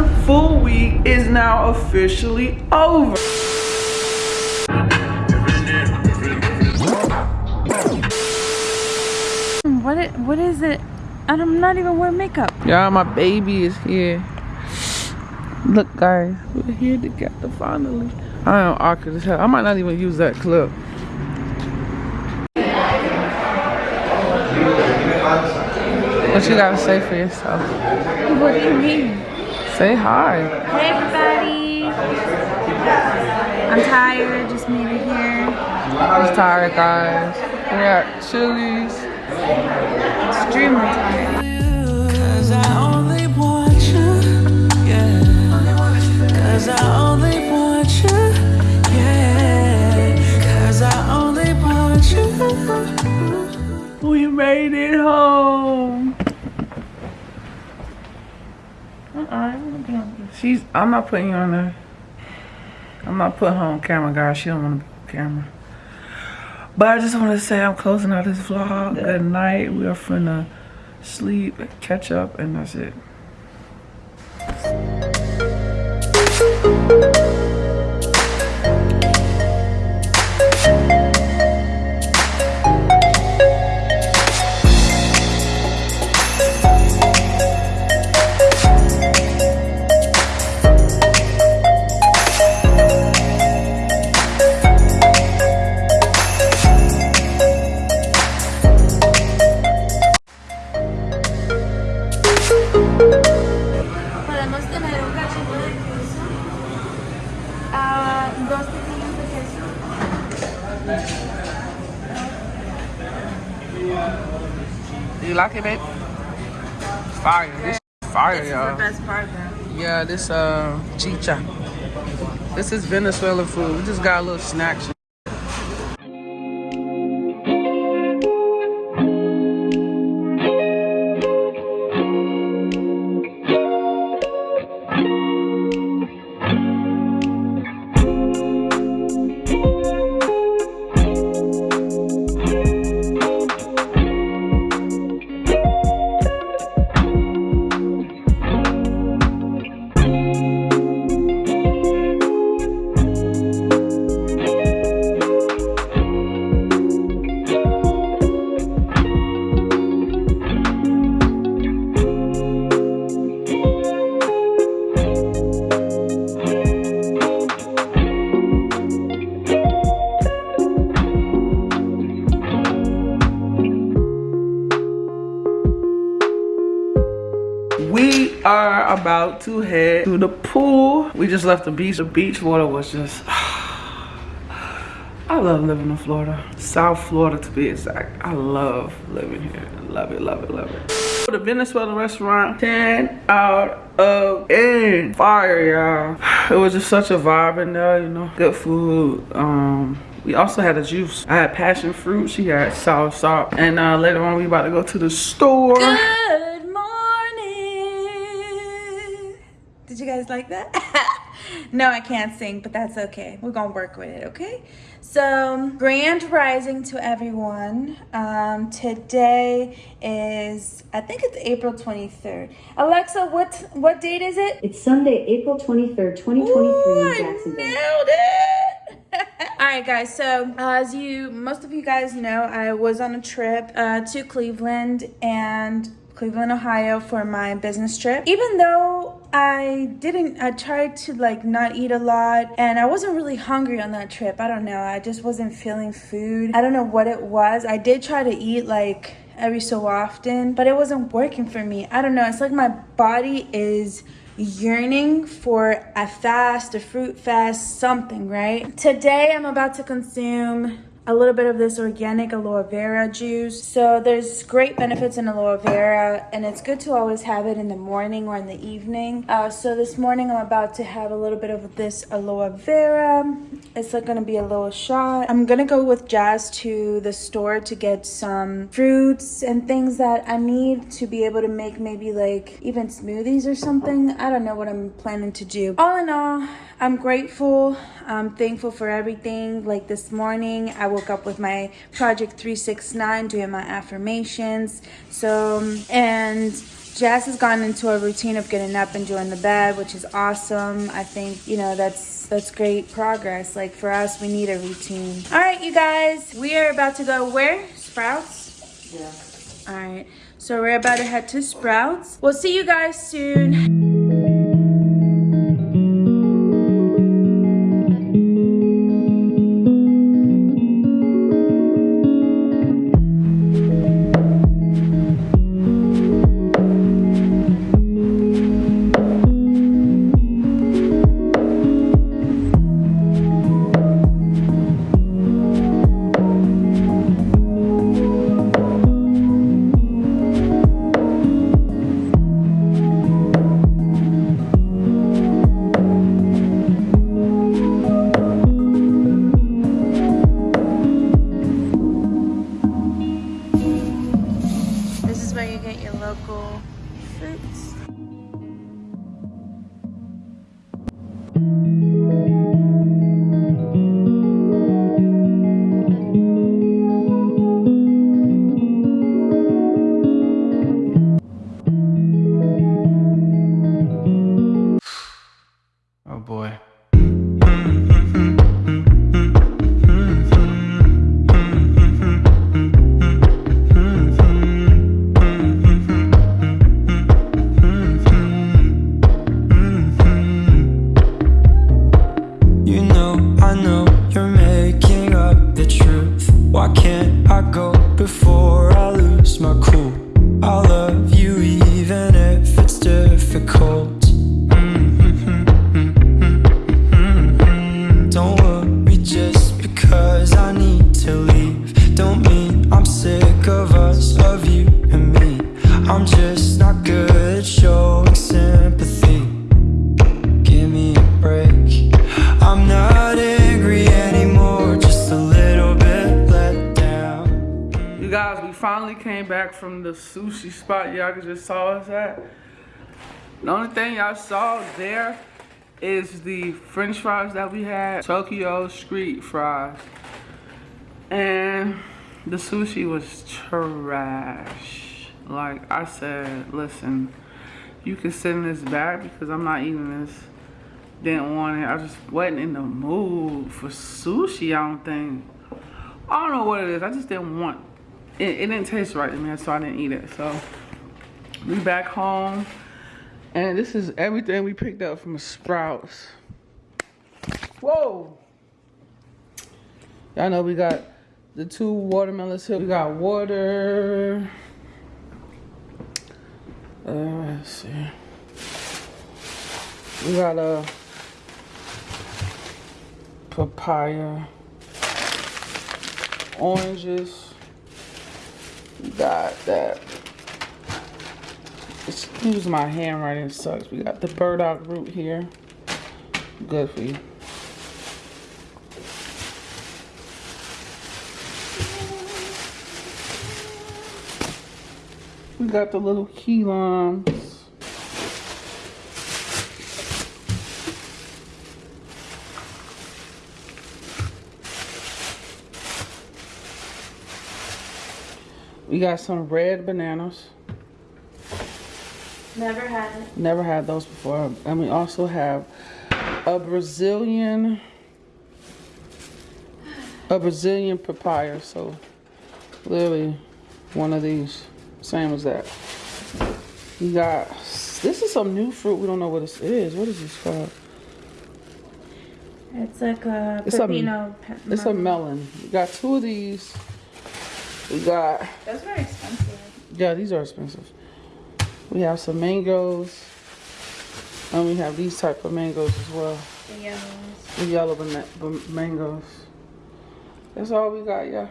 one full week is now officially over. What it, what is it? And I'm not even wearing makeup. Yeah, my baby is here. Look, guys, we're here together finally. I am awkward as hell. I might not even use that clip. What you gotta say for yourself? What do you mean? Say hi. Hey everybody. I'm tired, just made it here. I'm tired, guys. We're at Chili's. Extremely tired. Cause I only want you, yeah. Cause I only want you, yeah. Cause I only want you. We made it home. Uh-uh, She's. I'm not putting you on there. I'm not putting her on camera, guys. She don't want to be on camera. But I just want to say I'm closing out this vlog. Good night. We are finna sleep, catch up, and that's it. You like it, babe? Fire. This fire, This is the y'all. best part though. Yeah, this uh chicha. This is Venezuelan food. We just got a little snack. About to head to the pool. We just left the beach. The beach water was just. I love living in Florida. South Florida to be exact. I love living here. Love it, love it, love it. The Venezuelan restaurant, 10 out of 10. Fire, y'all. It was just such a vibe in there, you know. Good food. Um, we also had a juice. I had passion fruit. She had soursop. And uh, later on, we about to go to the store. Good like that? no, I can't sing, but that's okay. We're gonna work with it, okay? So, grand rising to everyone. Um, today is, I think it's April 23rd. Alexa, what what date is it? It's Sunday, April 23rd, 2023 Ooh, in I nailed it. All right, guys. So, uh, as you, most of you guys know, I was on a trip uh, to Cleveland and Cleveland, Ohio for my business trip. Even though I didn't, I tried to like not eat a lot and I wasn't really hungry on that trip. I don't know. I just wasn't feeling food. I don't know what it was. I did try to eat like every so often, but it wasn't working for me. I don't know. It's like my body is yearning for a fast, a fruit fast, something, right? Today I'm about to consume a little bit of this organic aloe vera juice. So there's great benefits in aloe vera and it's good to always have it in the morning or in the evening. Uh, so this morning I'm about to have a little bit of this aloe vera. It's like gonna be a little shot. I'm gonna go with Jazz to the store to get some fruits and things that I need to be able to make maybe like even smoothies or something. I don't know what I'm planning to do. All in all, I'm grateful. I'm thankful for everything. Like this morning, I woke up with my Project 369 doing my affirmations. So, um, and Jazz has gotten into a routine of getting up and doing the bed, which is awesome. I think, you know, that's that's great progress. Like for us, we need a routine. All right, you guys, we are about to go where? Sprouts? Yeah. All right, so we're about to head to Sprouts. We'll see you guys soon. Oh boy. Don't mean I'm sick of us, of you and me. I'm just not good at showing sympathy. Give me a break. I'm not angry anymore, just a little bit let down. You guys, we finally came back from the sushi spot y'all just saw us at. The only thing y'all saw there is the french fries that we had, Tokyo street fries. And the sushi was trash. Like I said, listen, you can send this back because I'm not eating this. Didn't want it. I just wasn't in the mood for sushi, I don't think. I don't know what it is. I just didn't want it. It didn't taste right to me, so I didn't eat it. So we back home. And this is everything we picked up from Sprouts. Whoa! Y'all know we got the two watermelons here. We got water. Uh, let's see. We got a papaya, oranges. We got that. Excuse my handwriting sucks. We got the burdock root here. Good for you. We got the little key limes. We got some red bananas. Never had it. Never had those before. And we also have a Brazilian a Brazilian papaya. So literally one of these. Same as that. We got this is some new fruit. We don't know what this is. What is this called? It's like a It's a- pepino. pe- It's a melon. We got two of these. We got Those are expensive. Yeah, these are expensive. We have some mangoes. And we have these type of mangoes as well. The yellows. The yellow bana- mangoes. That's all we got, yeah.